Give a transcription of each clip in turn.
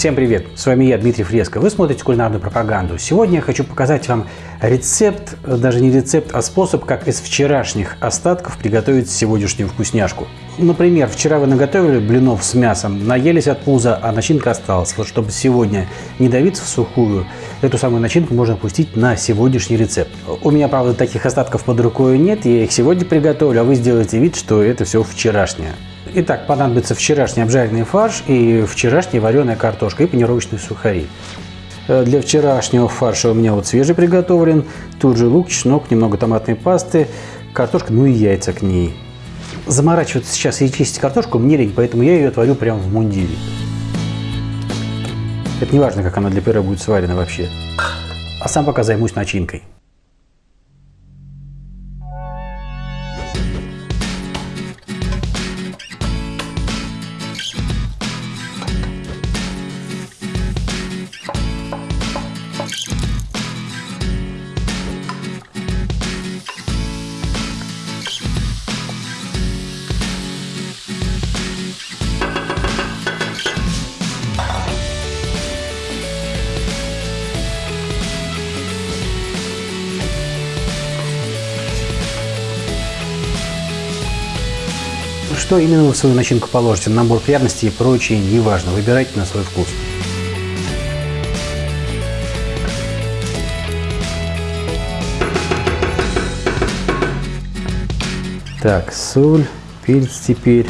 Всем привет! С вами я, Дмитрий Фреско. Вы смотрите кулинарную пропаганду. Сегодня я хочу показать вам рецепт, даже не рецепт, а способ, как из вчерашних остатков приготовить сегодняшнюю вкусняшку. Например, вчера вы наготовили блинов с мясом, наелись от пуза, а начинка осталась. Вот чтобы сегодня не давиться в сухую, эту самую начинку можно пустить на сегодняшний рецепт. У меня, правда, таких остатков под рукой нет, я их сегодня приготовлю, а вы сделаете вид, что это все вчерашнее. Итак, понадобится вчерашний обжаренный фарш и вчерашняя вареная картошка и панировочные сухари. Э, для вчерашнего фарша у меня вот свежий приготовлен. Тут же лук, чеснок, немного томатной пасты, картошка, ну и яйца к ней. Заморачиваться сейчас и чистить картошку мне лень, поэтому я ее творю прямо в мундире. Это не важно, как она для пюре будет сварена вообще. А сам пока займусь начинкой. Что именно вы в свою начинку положите, набор пряностей и прочее, неважно, выбирайте на свой вкус. Так, соль, перец теперь.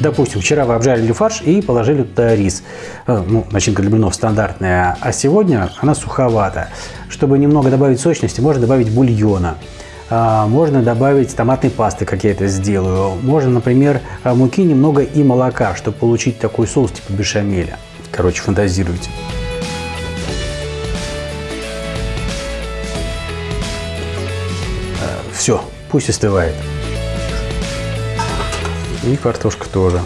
Допустим, вчера вы обжарили фарш и положили туда рис. Э, ну, начинка для блинов стандартная, а сегодня она суховата. Чтобы немного добавить сочности, можно добавить бульона. А, можно добавить томатной пасты, как я это сделаю. Можно, например, а, муки немного и молока, чтобы получить такой соус типа бешамеля. Короче, фантазируйте. А, Все, пусть остывает. И картошка тоже.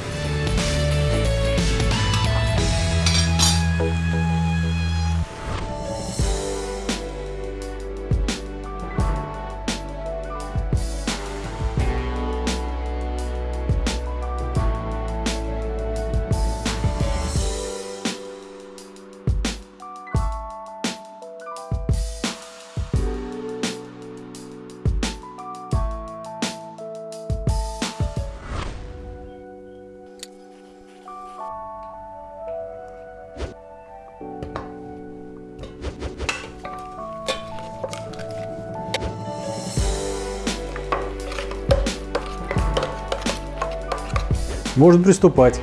Можно приступать.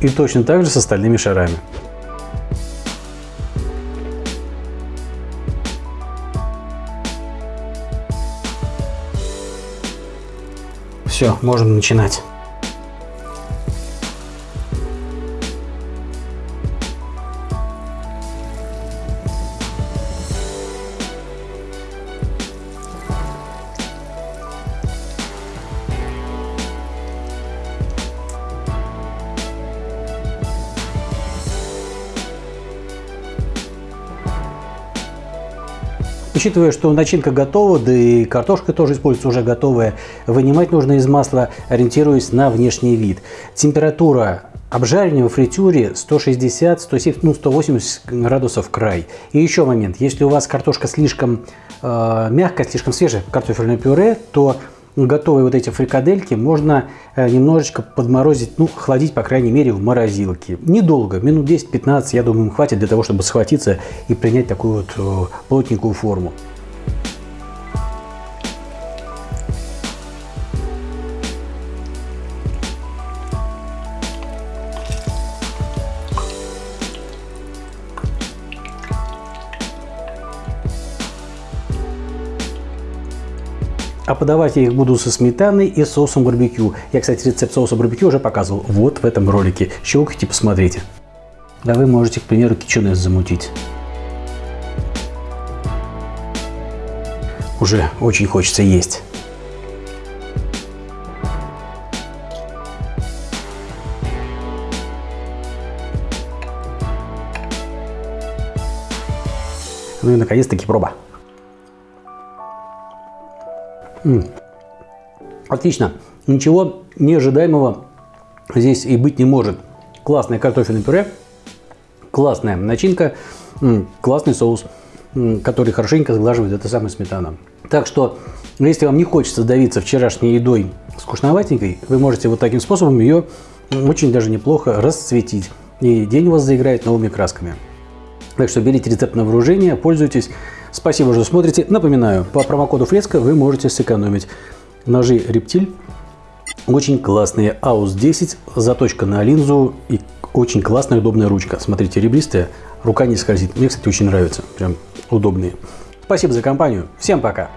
И точно так же с остальными шарами. Все, можем начинать. Учитывая, что начинка готова, да и картошка тоже используется уже готовая, вынимать нужно из масла, ориентируясь на внешний вид. Температура обжаривания во фритюре 160, 170, ну 180 градусов край. И еще момент, если у вас картошка слишком э, мягкая, слишком свежая, картофельное пюре, то готовые вот эти фрикадельки можно э, немножечко подморозить, ну, охладить, по крайней мере, в морозилке. Недолго, минут 10-15, я думаю, хватит для того, чтобы схватиться и принять такую вот э, плотненькую форму. А подавать я их буду со сметаной и соусом барбекю. Я, кстати, рецепт соуса барбекю уже показывал вот в этом ролике. Щелкайте, посмотрите. Да вы можете, к примеру, кичунес замутить. Уже очень хочется есть. Ну и наконец-таки проба. Отлично. Ничего неожидаемого здесь и быть не может. Классное картофельное пюре, классная начинка, классный соус, который хорошенько сглаживает эта самая сметана. Так что, если вам не хочется давиться вчерашней едой скучноватенькой, вы можете вот таким способом ее очень даже неплохо расцветить. И день у вас заиграет новыми красками. Так что берите рецепт на вооружение, пользуйтесь. Спасибо, что смотрите. Напоминаю, по промокоду Фреско вы можете сэкономить. Ножи Рептиль очень классные. AUS 10, заточка на линзу и очень классная удобная ручка. Смотрите, ребристая, рука не скользит. Мне, кстати, очень нравится. Прям удобные. Спасибо за компанию. Всем пока.